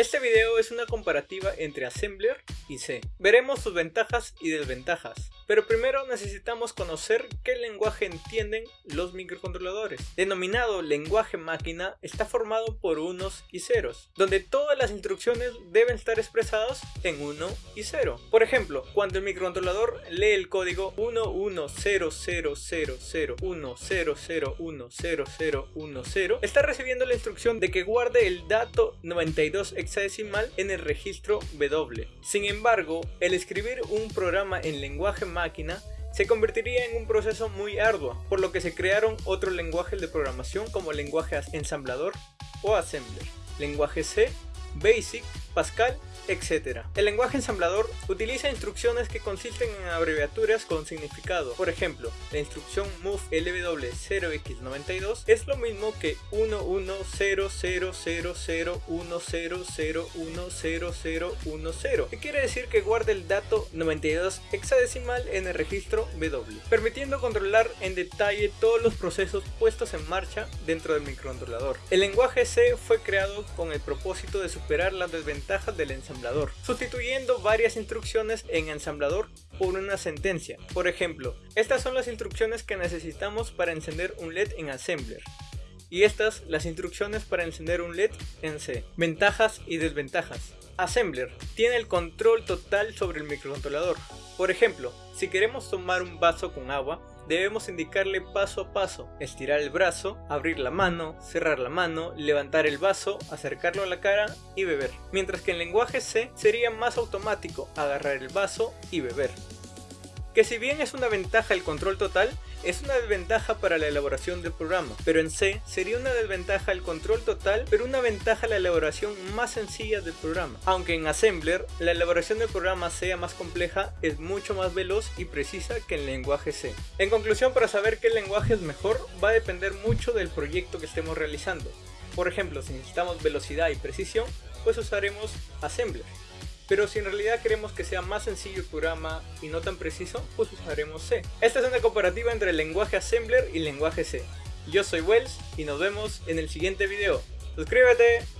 Este video es una comparativa entre Assembler y C. Veremos sus ventajas y desventajas, pero primero necesitamos conocer qué lenguaje entienden los microcontroladores. Denominado lenguaje máquina, está formado por unos y ceros, donde todas las instrucciones deben estar expresadas en 1 y 0. Por ejemplo, cuando el microcontrolador lee el código 11000010010010, está recibiendo la instrucción de que guarde el dato 92 hexadecimal en el registro W. Sin embargo, el escribir un programa en lenguaje máquina se convertiría en un proceso muy arduo, por lo que se crearon otros lenguajes de programación como lenguaje ensamblador o assembler, lenguaje C, BASIC, Pascal etc. El lenguaje ensamblador utiliza instrucciones que consisten en abreviaturas con significado. Por ejemplo, la instrucción move lw0x92 es lo mismo que 11000010010010, que quiere decir que guarda el dato 92 hexadecimal en el registro W, permitiendo controlar en detalle todos los procesos puestos en marcha dentro del microcontrolador. El lenguaje C fue creado con el propósito de superar las desventajas del sustituyendo varias instrucciones en ensamblador por una sentencia. Por ejemplo, estas son las instrucciones que necesitamos para encender un LED en Assembler. Y estas las instrucciones para encender un LED en C. Ventajas y desventajas. Assembler tiene el control total sobre el microcontrolador. Por ejemplo, si queremos tomar un vaso con agua, debemos indicarle paso a paso, estirar el brazo, abrir la mano, cerrar la mano, levantar el vaso, acercarlo a la cara y beber. Mientras que en lenguaje C sería más automático, agarrar el vaso y beber. Que si bien es una ventaja el control total, es una desventaja para la elaboración del programa, pero en C sería una desventaja el control total, pero una ventaja la elaboración más sencilla del programa. Aunque en Assembler la elaboración del programa sea más compleja, es mucho más veloz y precisa que en lenguaje C. En conclusión, para saber qué lenguaje es mejor, va a depender mucho del proyecto que estemos realizando. Por ejemplo, si necesitamos velocidad y precisión, pues usaremos Assembler. Pero si en realidad queremos que sea más sencillo el programa y no tan preciso, pues usaremos C. Esta es una comparativa entre el lenguaje Assembler y el lenguaje C. Yo soy Wells y nos vemos en el siguiente video. ¡Suscríbete!